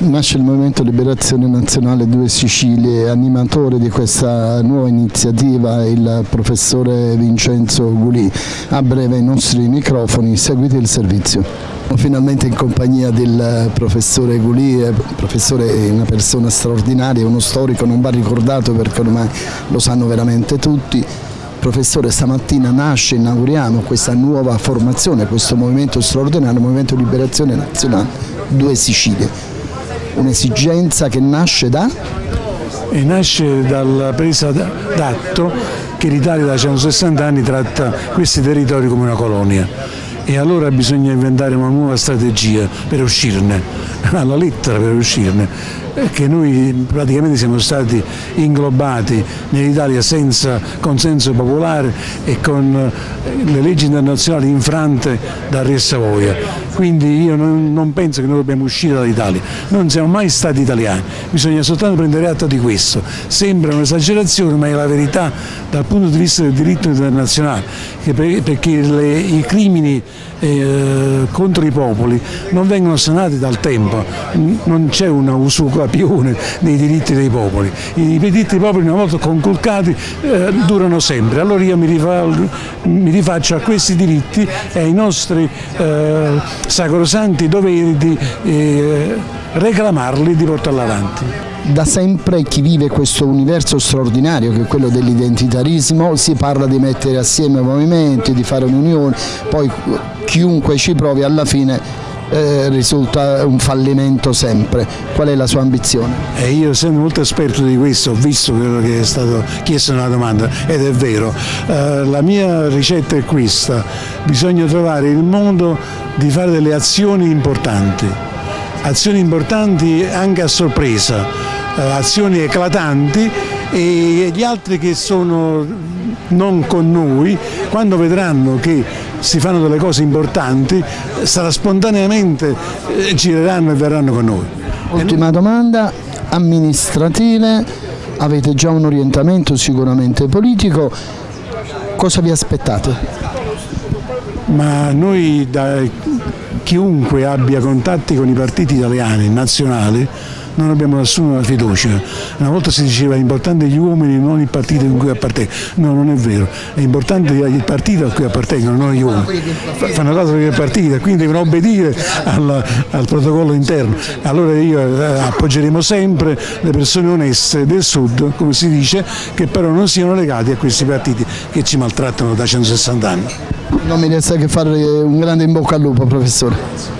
Nasce il Movimento Liberazione Nazionale Due Sicilie, animatore di questa nuova iniziativa il professore Vincenzo Gulì. A breve i nostri microfoni, seguite il servizio. Finalmente in compagnia del professore Gulì, il professore è una persona straordinaria, uno storico, non va ricordato perché ormai lo sanno veramente tutti. Professore, stamattina nasce, inauguriamo questa nuova formazione, questo movimento straordinario, Movimento Liberazione Nazionale Due Sicilie un'esigenza che nasce da? E nasce dalla presa d'atto che l'Italia da 160 anni tratta questi territori come una colonia e allora bisogna inventare una nuova strategia per uscirne, alla lettera per uscirne che noi praticamente siamo stati inglobati nell'Italia senza consenso popolare e con le leggi internazionali infrante da Re Savoia. Quindi io non, non penso che noi dobbiamo uscire dall'Italia, non siamo mai stati italiani, bisogna soltanto prendere atto di questo. Sembra un'esagerazione ma è la verità dal punto di vista del diritto internazionale, perché le, i crimini eh, contro i popoli non vengono sanati dal tempo, non c'è una usucapione dei diritti dei popoli, i diritti dei popoli una volta conculcati eh, durano sempre, allora io mi, rifa, mi, rifaccio a questi diritti e ai nostri eh, sacrosanti doveri di eh, reclamarli e di portarli avanti. Da sempre chi vive questo universo straordinario che è quello dell'identitarismo si parla di mettere assieme movimenti, di fare un'unione, poi chiunque ci provi alla fine eh, risulta un fallimento sempre. Qual è la sua ambizione? Eh, io essendo molto esperto di questo ho visto quello che è stato chiesto nella domanda ed è vero. Eh, la mia ricetta è questa, bisogna trovare il modo di fare delle azioni importanti, azioni importanti anche a sorpresa, eh, azioni eclatanti e gli altri che sono non con noi, quando vedranno che si fanno delle cose importanti, sarà spontaneamente eh, gireranno e verranno con noi. Ultima domanda, amministrative, avete già un orientamento sicuramente politico, cosa vi aspettate? Ma noi da chiunque abbia contatti con i partiti italiani, nazionali, non abbiamo nessuna fiducia. Una volta si diceva è importante gli uomini, non il partito in cui appartengono. No, non è vero, è importante il partito a cui appartengono, non gli uomini. Fanno cosa il partito, quindi devono obbedire al, al protocollo interno. Allora io eh, appoggeremo sempre le persone oneste del Sud, come si dice, che però non siano legati a questi partiti che ci maltrattano da 160 anni. Non mi resta che fare un grande in bocca al lupo, professore.